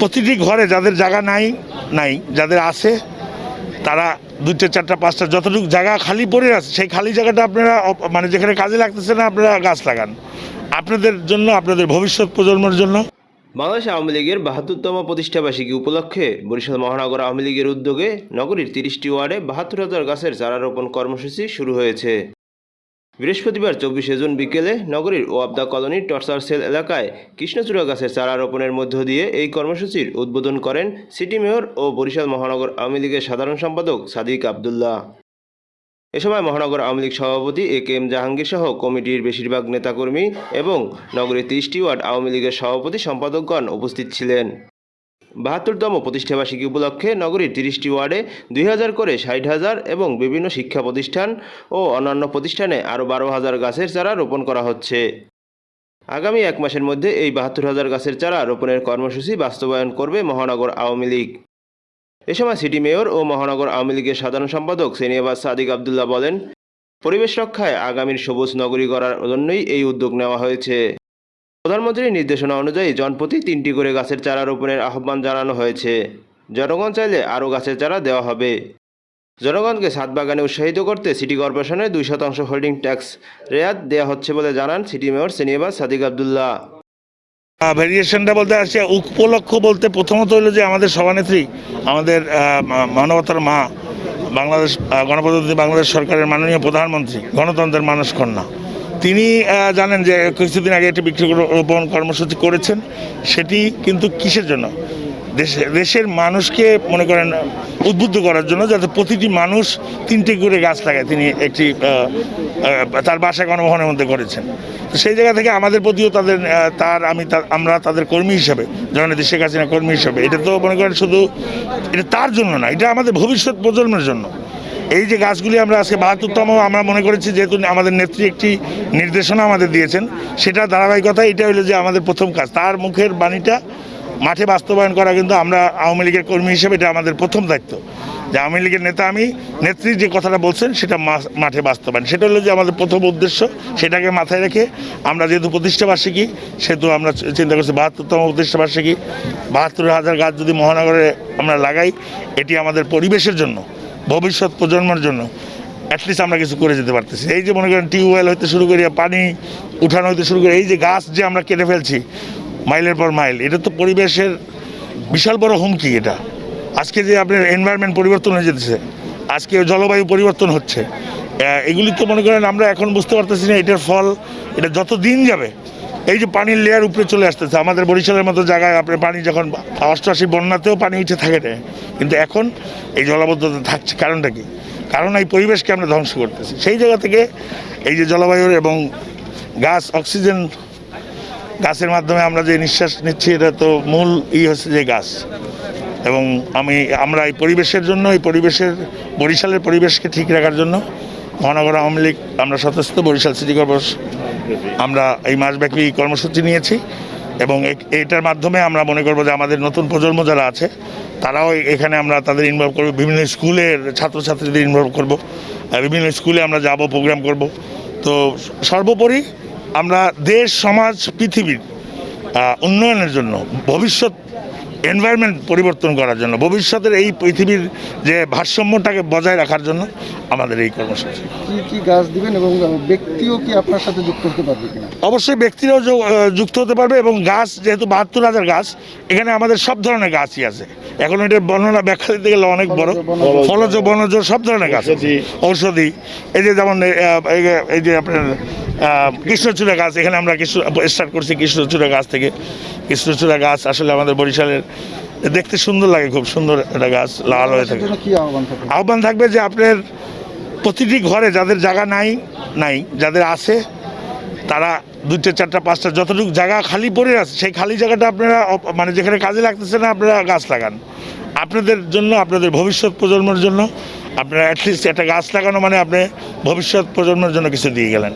প্রতিটি ঘরে যাদের জায়গা নাই নাই, যাদের আছে, তারা দুইটা, চারটা, পাঁচটা, যতটুকু জায়গা খালি পড়ে আছে, সেই খালি জায়গাটা আপনারা মানে যেখানে কাজে লাগতেছে না, আপনারা গাছ লাগান। আপনাদের জন্য, আপনাদের ভবিষ্যৎ প্রজন্মের জন্য। বাংলাদেশ আওয়ামী লীগের বাহাত্তরতম প্রতিষ্ঠাবার্ষিকী উপলক্ষে বরিশাল মহানগর আওয়ামী লীগের উদ্যোগে নগরীর তিরিশটি ওয়ার্ডে বাহাত্তর হাজার গাছের চারা রোপণ কর্মসূচি শুরু হয়েছে। বৃহস্পতিবার চব্বিশে জুন বিকেলে নগরীর ওয়াবদা কলোনির টর্চার সেল এলাকায় কৃষ্ণচূড়া গাছের চারা রোপণের মধ্য দিয়ে এই কর্মসূচির উদ্বোধন করেন সিটি মেয়র ও বরিশাল মহানগর আওয়ামী লীগের সাধারণ সম্পাদক সাদিক আবদুল্লাহ। এ সময় মহানগর আওয়ামী লীগ সভাপতি এ কে এম জাহাঙ্গীর সহ কমিটির বেশিরভাগ নেতাকর্মী এবং নগরীর তিরিশটি ওয়ার্ড আওয়ামী লীগের সভাপতি সম্পাদকগণ উপস্থিত ছিলেন। বাহাত্তরতম প্রতিষ্ঠাবার্ষিকী উপলক্ষে নগরীর তিরিশটি ওয়ার্ডে দুই হাজার করে ষাট হাজার এবং বিভিন্ন শিক্ষা প্রতিষ্ঠান ও অন্যান্য প্রতিষ্ঠানে আরও বারো হাজার গাছের চারা রোপণ করা হচ্ছে। আগামী এক মাসের মধ্যে এই বাহাত্তর হাজার গাছের চারা রোপণের কর্মসূচি বাস্তবায়ন করবে মহানগর আওয়ামী লীগ। এ সময় সিটি মেয়র ও মহানগর আওয়ামী লীগের সাধারণ সম্পাদক সেনিয়াবাদ সাদিক আবদুল্লাহ বলেন, পরিবেশ রক্ষায় আগামীর সবুজ নগরী করার জন্যই এই উদ্যোগ নেওয়া হয়েছে। প্রধানমন্ত্রীর নির্দেশনা অনুযায়ী জনপ্রতি তিনটি করে গাছের চারা রোপণের আহ্বান জানানো হয়েছে। জনগণ চাইলে আরও গাছের চারা দেওয়া হবে। জনগণকে ছাদ বাগানে উৎসাহিত করতে সিটি কর্পোরেশনের দুই শতাংশ হোল্ডিং ট্যাক্স রেয়াত দেওয়া হচ্ছে বলে জানান সিটি মেয়র সেনিয়াবাদ সাদিক আবদুল্লাহ। ভেরিয়েশনটা বলতে আসছে, উপলক্ষ বলতে প্রথমত হলো যে আমাদের সভানেত্রী, আমাদের মানবতার মা, বাংলাদেশ গণপ্রজাতন্ত্রী বাংলাদেশ সরকারের মাননীয় প্রধানমন্ত্রী, গণতন্ত্রের মানুষ কন্যা। তিনি জানেন যে কিছুদিন আগে একটি বৃক্ষরোপণ কর্মসূচি করেছেন। সেটি কিন্তু কিসের জন্য? দেশে- দেশের মানুষকে মনে করেন উদ্বুদ্ধ করার জন্য যাতে প্রতিটি মানুষ তিনটে করে গাছ লাগায়। তিনি একটি তার বাসা গণভবনের মধ্যে করেছেন। তো সেই জায়গা থেকে আমাদের প্রতিও তাদের তার, আমি আমরা তাদের কর্মী হিসাবে জননেত্রী শেখ হাসিনা কর্মী হিসাবে, এটা তো মনে করেন শুধু, এটা তার জন্য না, এটা আমাদের ভবিষ্যৎ প্রজন্মের জন্য। এই যে গাছগুলি আমরা আজকে বাহাত্তরতম, আমরা মনে করেছি যেহেতু আমাদের নেত্রী একটি নির্দেশনা আমাদের দিয়েছেন, সেটা ধারাবাহিকতা, এটা হলো যে আমাদের প্রথম কাজ। তার মুখের বাণীটা মাঠে বাস্তবায়ন করা কিন্তু আমরা আওয়ামী লীগের কর্মী হিসেবে এটা আমাদের প্রথম দায়িত্ব। যে আওয়ামী লীগের নেতা আমি, নেত্রী যে কথাটা বলছেন, সেটা মাঠে বাস্তবায়ন। সেটা হলো যে আমাদের প্রথম উদ্দেশ্য, সেটাকে মাথায় রেখে আমরা যেহেতু প্রতিষ্ঠাবার্ষিকী, সেহেতু আমরা চিন্তা করছি বাহাত্তরতম প্রতিষ্ঠাবার্ষিকী বাহাত্তর হাজার গাছ যদি মহানগরে আমরা লাগাই, এটি আমাদের পরিবেশের জন্য ভবিষ্যৎ প্রজন্মের জন্য অ্যাটলিস্ট আমরা কিছু করে যেতে পারতেছি। এই যে মনে করেন টিউবওয়েল হইতে শুরু করি পানি উঠানো হইতে শুরু করি এই যে গাছ যে আমরা কেটে ফেলছি, মাইলের পর মাইল, এটা তো পরিবেশের বিশাল বড় হুমকি এটা। আজকে যে আপনার এনভায়রনমেন্ট পরিবর্তন হয়ে যেতেছে, আজকে জলবায়ু পরিবর্তন হচ্ছে এগুলি তো মনে করেন আমরা এখন বুঝতে পারতেছি না, এটার ফল, এটা যত দিন যাবে এই যে পানির লেয়ার উপরে চলে আসতেছে, আমাদের বরিশালের মতো জায়গায় আপনার পানি যখন অষ্টআশি বন্যাতেও পানি উঠে থাকে না, কিন্তু এখন এই জলাবদ্ধতা থাকছে। কারণটা কি? কারণ এই পরিবেশকে আমরা ধ্বংস করতেছি। সেই জায়গা থেকে এই যে জলবায়ুর এবং গাছ, অক্সিজেন গাছের মাধ্যমে আমরা যে নিঃশ্বাস নিচ্ছি, এটা তো মূল ই হচ্ছে যে গাছ। এবং আমি, আমরা এই পরিবেশের জন্য, এই পরিবেশের, বরিশালের পরিবেশকে ঠিক রাখার জন্য মহানগর আওয়ামী লীগ, আমরা সদস্য বরিশাল সিটি কর্পোরেশন আমরা এই মাসব্যাপী কর্মসূচি নিয়েছি এবং এ- এইটার মাধ্যমে আমরা মনে করব যে আমাদের নতুন প্রজন্ম যারা আছে, তারাও এখানে আমরা তাদের ইনভলভ করব, বিভিন্ন স্কুলের ছাত্রছাত্রীদের ইনভলভ করব বিভিন্ন স্কুলে আমরা যাব প্রোগ্রাম করব। তো সর্বোপরি আমরা দেশ, সমাজ, পৃথিবীর উন্নয়নের জন্য, ভবিষ্যৎ এনভায়রনমেন্ট পরিবর্তন করার জন্য ভবিষ্যতের এই পৃথিবীর যে ভারসাম্যটাকে বজায় রাখার জন্য আমাদের এই কর্মসূচি। কি কি গাছ দিবেন এবং ব্যক্তিও কি আপনার সাথে যুক্ত হতে পারবে অবশ্যই ব্যক্তিরাও যো- যুক্ত হতে পারবে এবং গাছ যেহেতু বাহাত্তর হাজার গাছ এখানে আমাদের সব ধরনের গাছই আছে। এখন এটার বর্ণনা ব্যাখ্যা দিতে গেলে অনেক বড়। ফলজ বনজ সব ধরনের গাছ আছে। ঔষধি। এই যে যেমন এই যে- এই যে আপনার কৃষ্ণচূড়া গাছ এখানে আমরা কৃষ্ণ স্টার্ট করছি কৃষ্ণচূড়া গাছ থেকে। কৃষ্ণচূড়া গাছ আসলে আমাদের বরিশালের দেখতে সুন্দর লাগে খুব সুন্দর একটা গাছ লাল হয়ে থাকে। আহ্বান থাকবে? যে আপনার প্রতিটি ঘরে যাদের জায়গা নাই নাই যাদের আছে তারা দুইটা চারটা পাঁচটা যতটুকু জায়গা খালি পড়ে আছে সেই খালি জায়গাটা আপনারা মানে যেখানে কাজে লাগতেছে না আপনারা গাছ লাগান। আপনাদের জন্য আপনাদের ভবিষ্যৎ প্রজন্মের জন্য আপনারা অ্যাটলিস্ট একটা গাছ লাগানো মানে আপনি ভবিষ্যৎ প্রজন্মের জন্য কিছু দিয়ে গেলেন।